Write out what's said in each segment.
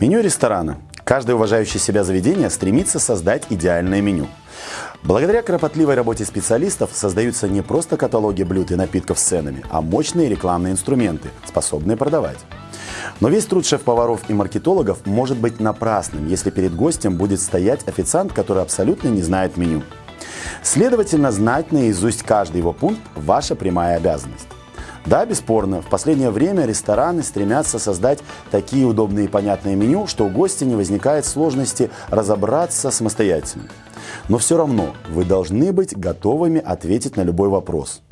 Меню ресторана. Каждое уважающее себя заведение стремится создать идеальное меню. Благодаря кропотливой работе специалистов создаются не просто каталоги блюд и напитков с ценами, а мощные рекламные инструменты, способные продавать. Но весь труд шеф-поваров и маркетологов может быть напрасным, если перед гостем будет стоять официант, который абсолютно не знает меню. Следовательно, знать наизусть каждый его пункт – ваша прямая обязанность. Да, бесспорно, в последнее время рестораны стремятся создать такие удобные и понятные меню, что у гостя не возникает сложности разобраться самостоятельно. Но все равно вы должны быть готовыми ответить на любой вопрос.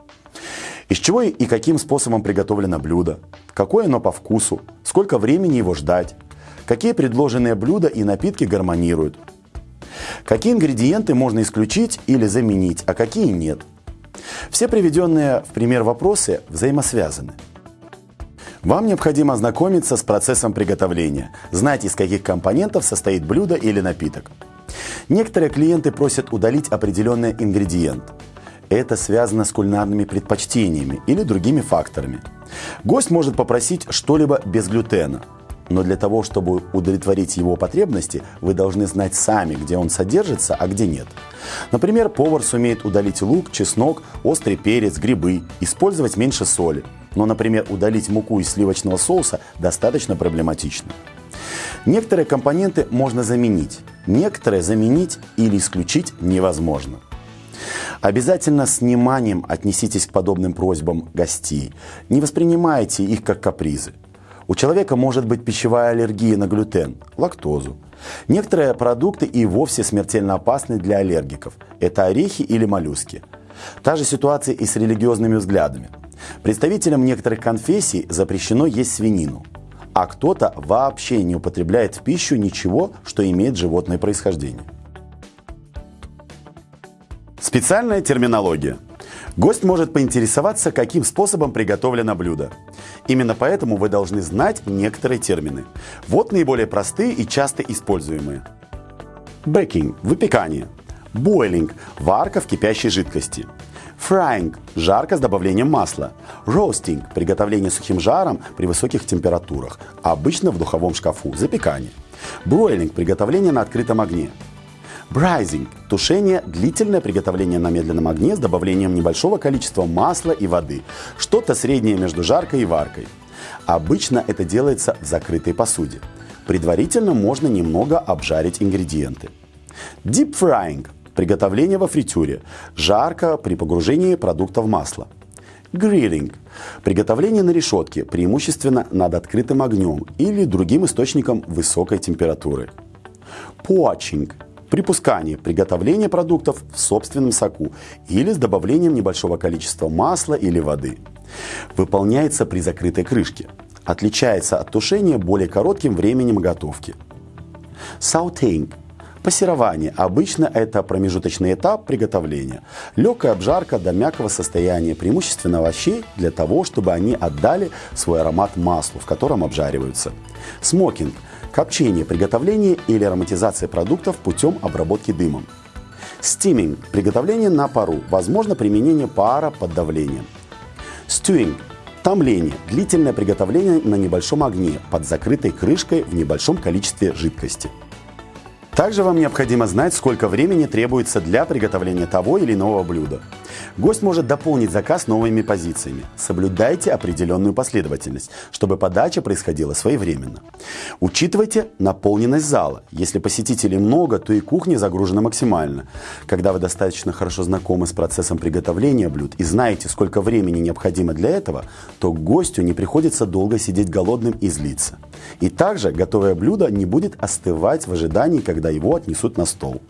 Из чего и каким способом приготовлено блюдо, какое оно по вкусу, сколько времени его ждать, какие предложенные блюда и напитки гармонируют, какие ингредиенты можно исключить или заменить, а какие нет – все приведенные в пример вопросы взаимосвязаны. Вам необходимо ознакомиться с процессом приготовления, знать, из каких компонентов состоит блюдо или напиток. Некоторые клиенты просят удалить определенный ингредиент. Это связано с кулинарными предпочтениями или другими факторами. Гость может попросить что-либо без глютена – но для того, чтобы удовлетворить его потребности, вы должны знать сами, где он содержится, а где нет. Например, повар сумеет удалить лук, чеснок, острый перец, грибы, использовать меньше соли. Но, например, удалить муку из сливочного соуса достаточно проблематично. Некоторые компоненты можно заменить, некоторые заменить или исключить невозможно. Обязательно с вниманием отнеситесь к подобным просьбам гостей. Не воспринимайте их как капризы. У человека может быть пищевая аллергия на глютен, лактозу. Некоторые продукты и вовсе смертельно опасны для аллергиков. Это орехи или моллюски. Та же ситуация и с религиозными взглядами. Представителям некоторых конфессий запрещено есть свинину, а кто-то вообще не употребляет в пищу ничего, что имеет животное происхождение. Специальная терминология – Гость может поинтересоваться, каким способом приготовлено блюдо. Именно поэтому вы должны знать некоторые термины. Вот наиболее простые и часто используемые. Baking – выпекание. Boiling – варка в кипящей жидкости. Frying – жарка с добавлением масла. Roasting – приготовление сухим жаром при высоких температурах, обычно в духовом шкафу, запекание. Broiling – приготовление на открытом огне. Braising – тушение, длительное приготовление на медленном огне с добавлением небольшого количества масла и воды, что-то среднее между жаркой и варкой. Обычно это делается в закрытой посуде. Предварительно можно немного обжарить ингредиенты. Deep frying – приготовление во фритюре, жарко при погружении продукта в масло. Гриллинг – приготовление на решетке, преимущественно над открытым огнем или другим источником высокой температуры. Припускание приготовления продуктов в собственном соку или с добавлением небольшого количества масла или воды. Выполняется при закрытой крышке. Отличается от тушения более коротким временем готовки. Sautéing Пассерование. Обычно это промежуточный этап приготовления. Легкая обжарка до мягкого состояния, преимущественно овощей, для того, чтобы они отдали свой аромат маслу, в котором обжариваются. Smoking Копчение, приготовление или ароматизация продуктов путем обработки дымом. Стиминг – приготовление на пару, возможно применение пара под давлением. Стюинг – томление, длительное приготовление на небольшом огне под закрытой крышкой в небольшом количестве жидкости. Также вам необходимо знать, сколько времени требуется для приготовления того или иного блюда. Гость может дополнить заказ новыми позициями. Соблюдайте определенную последовательность, чтобы подача происходила своевременно. Учитывайте наполненность зала. Если посетителей много, то и кухня загружена максимально. Когда вы достаточно хорошо знакомы с процессом приготовления блюд и знаете, сколько времени необходимо для этого, то гостю не приходится долго сидеть голодным и злиться. И также готовое блюдо не будет остывать в ожидании, когда его отнесут на стол.